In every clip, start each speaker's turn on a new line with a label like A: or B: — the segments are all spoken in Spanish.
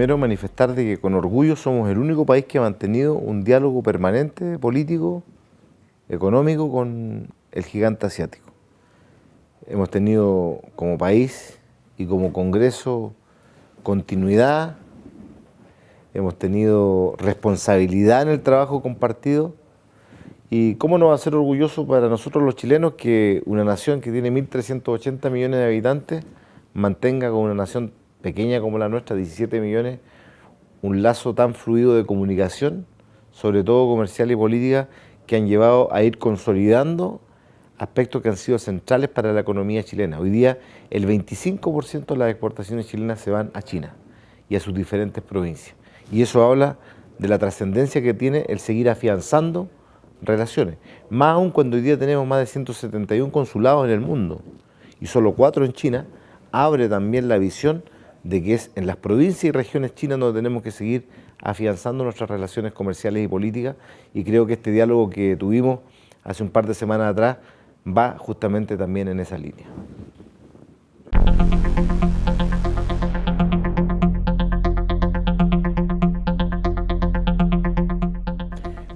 A: primero manifestar de que con orgullo somos el único país que ha mantenido un diálogo permanente político, económico con el gigante asiático. Hemos tenido como país y como Congreso continuidad, hemos tenido responsabilidad en el trabajo compartido y cómo no va a ser orgulloso para nosotros los chilenos que una nación que tiene 1.380 millones de habitantes mantenga con una nación pequeña como la nuestra, 17 millones, un lazo tan fluido de comunicación, sobre todo comercial y política, que han llevado a ir consolidando aspectos que han sido centrales para la economía chilena. Hoy día el 25% de las exportaciones chilenas se van a China y a sus diferentes provincias. Y eso habla de la trascendencia que tiene el seguir afianzando relaciones. Más aún cuando hoy día tenemos más de 171 consulados en el mundo y solo cuatro en China, abre también la visión de que es en las provincias y regiones chinas donde tenemos que seguir afianzando nuestras relaciones comerciales y políticas y creo que este diálogo que tuvimos hace un par de semanas atrás va justamente también en esa línea.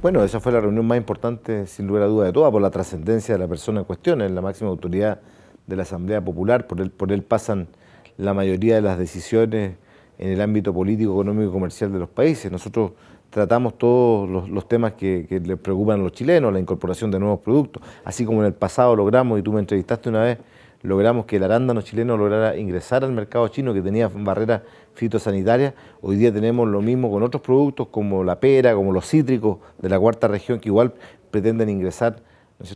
A: Bueno, esa fue la reunión más importante, sin lugar a duda de todas, por la trascendencia de la persona en cuestión, es la máxima autoridad de la Asamblea Popular, por él, por él pasan la mayoría de las decisiones en el ámbito político, económico y comercial de los países. Nosotros tratamos todos los, temas que, les preocupan a los chilenos, la incorporación de nuevos productos, así como en el pasado logramos, y tú me entrevistaste una vez, logramos que el arándano chileno lograra ingresar al mercado chino que tenía barreras fitosanitarias. Hoy día tenemos lo mismo con otros productos como la pera, como los cítricos de la cuarta región que igual pretenden ingresar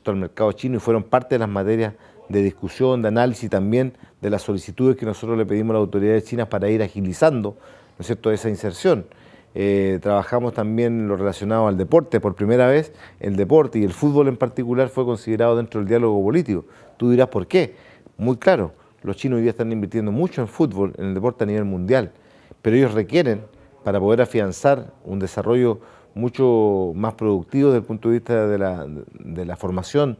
A: al mercado chino y fueron parte de las materias de discusión, de análisis también de las solicitudes que nosotros le pedimos a las autoridades chinas para ir agilizando ¿no es cierto? esa inserción. Eh, trabajamos también lo relacionado al deporte. Por primera vez el deporte y el fútbol en particular fue considerado dentro del diálogo político. Tú dirás por qué. Muy claro, los chinos hoy día están invirtiendo mucho en fútbol, en el deporte a nivel mundial, pero ellos requieren, para poder afianzar un desarrollo mucho más productivo desde el punto de vista de la, de la formación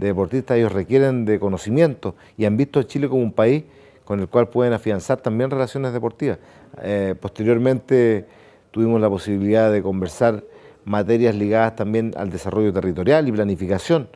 A: de deportistas, ellos requieren de conocimiento y han visto a Chile como un país con el cual pueden afianzar también relaciones deportivas. Eh, posteriormente tuvimos la posibilidad de conversar materias ligadas también al desarrollo territorial y planificación.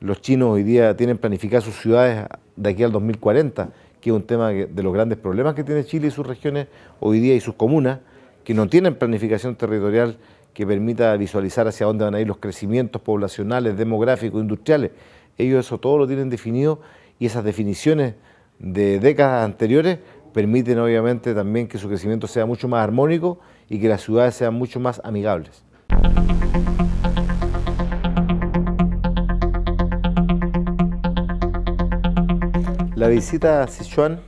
A: Los chinos hoy día tienen planificadas sus ciudades de aquí al 2040, que es un tema de los grandes problemas que tiene Chile y sus regiones hoy día y sus comunas, que no tienen planificación territorial que permita visualizar hacia dónde van a ir los crecimientos poblacionales, demográficos, industriales ellos eso todo lo tienen definido y esas definiciones de décadas anteriores permiten obviamente también que su crecimiento sea mucho más armónico y que las ciudades sean mucho más amigables. La visita a Sichuan,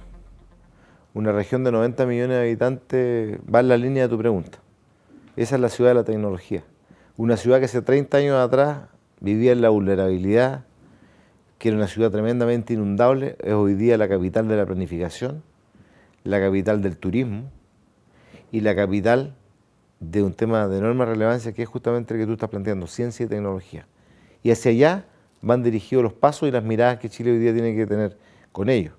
A: una región de 90 millones de habitantes, va en la línea de tu pregunta. Esa es la ciudad de la tecnología. Una ciudad que hace 30 años atrás vivía en la vulnerabilidad, que era una ciudad tremendamente inundable, es hoy día la capital de la planificación, la capital del turismo y la capital de un tema de enorme relevancia que es justamente el que tú estás planteando, ciencia y tecnología. Y hacia allá van dirigidos los pasos y las miradas que Chile hoy día tiene que tener con ellos.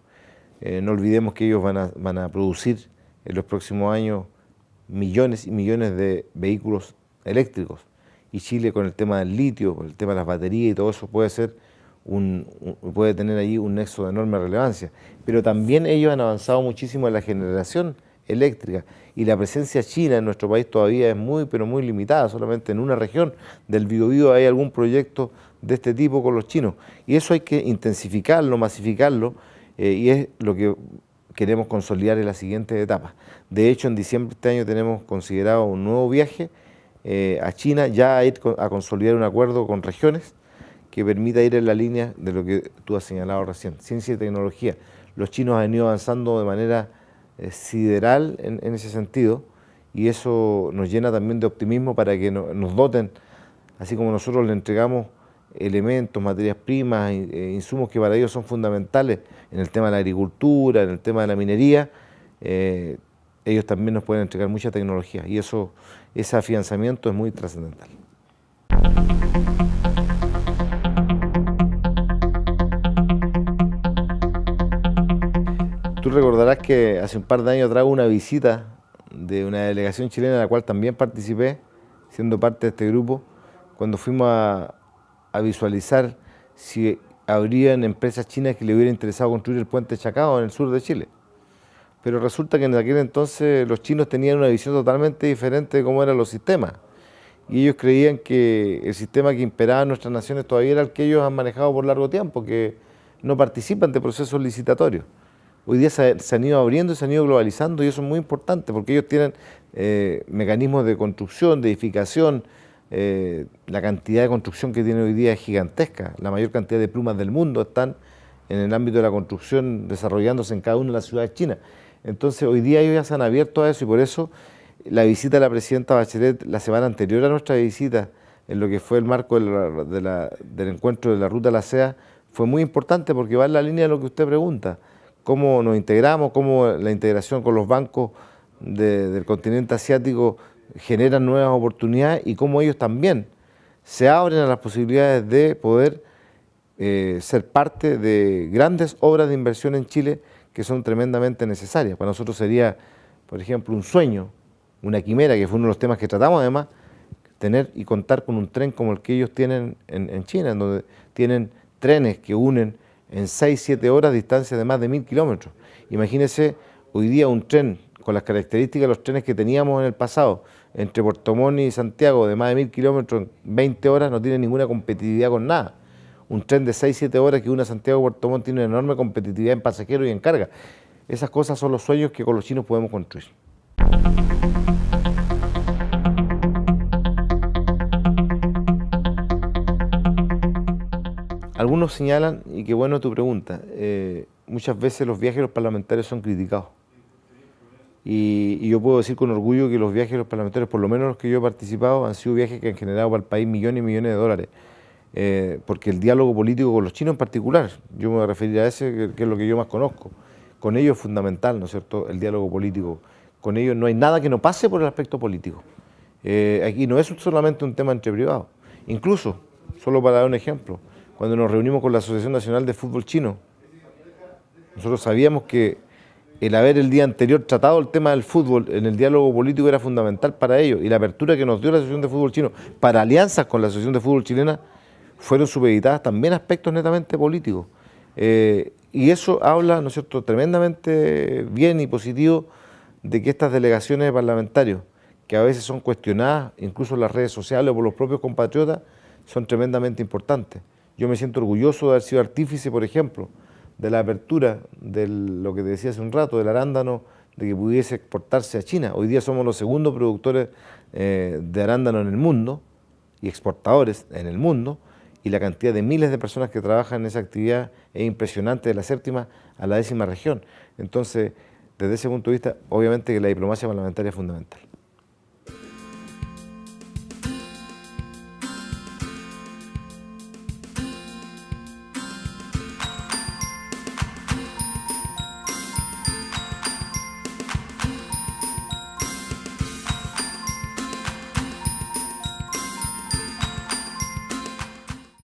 A: Eh, no olvidemos que ellos van a, van a producir en los próximos años millones y millones de vehículos eléctricos. Y Chile con el tema del litio, con el tema de las baterías y todo eso puede ser puede tener allí un nexo de enorme relevancia. Pero también ellos han avanzado muchísimo en la generación eléctrica y la presencia china en nuestro país todavía es muy, pero muy limitada, solamente en una región del Biobío hay algún proyecto de este tipo con los chinos. Y eso hay que intensificarlo, masificarlo, eh, y es lo que queremos consolidar en la siguiente etapa. De hecho, en diciembre de este año tenemos considerado un nuevo viaje eh, a China, ya a ir a consolidar un acuerdo con regiones, que permita ir en la línea de lo que tú has señalado recién, ciencia y tecnología. Los chinos han ido avanzando de manera eh, sideral en, ese sentido y eso nos llena también de optimismo para que nos doten, así como nosotros le entregamos elementos, materias primas, e insumos que para ellos son fundamentales en el tema de la agricultura, en el tema de la minería, eh, ellos también nos pueden entregar mucha tecnología y eso, ese afianzamiento es muy trascendental. Recordarás que hace un par de años trajo una visita de una delegación chilena en la cual también participé, siendo parte de este grupo, cuando fuimos a, visualizar si habrían empresas chinas que le hubiera interesado construir el puente Chacao en el sur de Chile. Pero resulta que en aquel entonces los chinos tenían una visión totalmente diferente de cómo eran los sistemas. Y ellos creían que el sistema que imperaba en nuestras naciones todavía era el que ellos han manejado por largo tiempo, que no participan de procesos licitatorios hoy día se, han ido abriendo y se han ido globalizando y eso es muy importante porque ellos tienen eh, mecanismos de construcción, de edificación, eh, la cantidad de construcción que tiene hoy día es gigantesca, la mayor cantidad de plumas del mundo están en el ámbito de la construcción desarrollándose en cada una de las ciudades chinas. Entonces hoy día ellos ya se han abierto a eso y por eso la visita de la presidenta Bachelet la semana anterior a nuestra visita, en lo que fue el marco del encuentro de la Ruta de la SEA, fue muy importante porque va en la línea de lo que usted pregunta cómo nos integramos, cómo la integración con los bancos del continente asiático genera nuevas oportunidades y cómo ellos también se abren a las posibilidades de poder eh, ser parte de grandes obras de inversión en Chile que son tremendamente necesarias. Para nosotros sería, por ejemplo, un sueño, una quimera, que fue uno de los temas que tratamos además, tener y contar con un tren como el que ellos tienen en, en China, en donde tienen trenes que unen en 6-7 horas distancia de más de mil kilómetros. Imagínese hoy día un tren con las características de los trenes que teníamos en el pasado, entre Puerto Montt y Santiago de más de mil kilómetros en 20 horas no tiene ninguna competitividad con nada. Un tren de 6-7 horas que una Santiago Puerto Montt tiene una enorme competitividad en pasajeros y en carga. Esas cosas son los sueños que con los chinos podemos construir. Algunos señalan, y qué bueno tu pregunta, eh, muchas veces los viajes de los parlamentarios son criticados. Y, yo puedo decir con orgullo que los viajes de los parlamentarios, por lo menos los que yo he participado, han sido viajes que han generado para el país millones y millones de dólares. Eh, porque el diálogo político con los chinos en particular, yo me voy a referir a ese, que, es lo que yo más conozco, con ellos es fundamental, ¿no es cierto?, el diálogo político. Con ellos no hay nada que no pase por el aspecto político. Eh, aquí no es solamente un tema entre privados. Incluso, solo para dar un ejemplo, cuando nos reunimos con la Asociación Nacional de Fútbol Chino. Nosotros sabíamos que el haber el día anterior tratado el tema del fútbol en el diálogo político era fundamental para ello y la apertura que nos dio la Asociación de Fútbol Chino para alianzas con la Asociación de Fútbol Chilena fueron supeditadas también aspectos netamente políticos. Eh, y eso habla, ¿no es cierto?, tremendamente bien y positivo de que estas delegaciones parlamentarios, que a veces son cuestionadas, incluso en las redes sociales o por los propios compatriotas, son tremendamente importantes. Yo me siento orgulloso de haber sido artífice, por ejemplo, de la apertura de lo que te decía hace un rato, del arándano, de que pudiese exportarse a China. Hoy día somos los segundos productores eh, de arándano en el mundo y exportadores en el mundo y la cantidad de miles de personas que trabajan en esa actividad es impresionante de la séptima a la décima región. Entonces, desde ese punto de vista, obviamente que la diplomacia parlamentaria es fundamental.